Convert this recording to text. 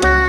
my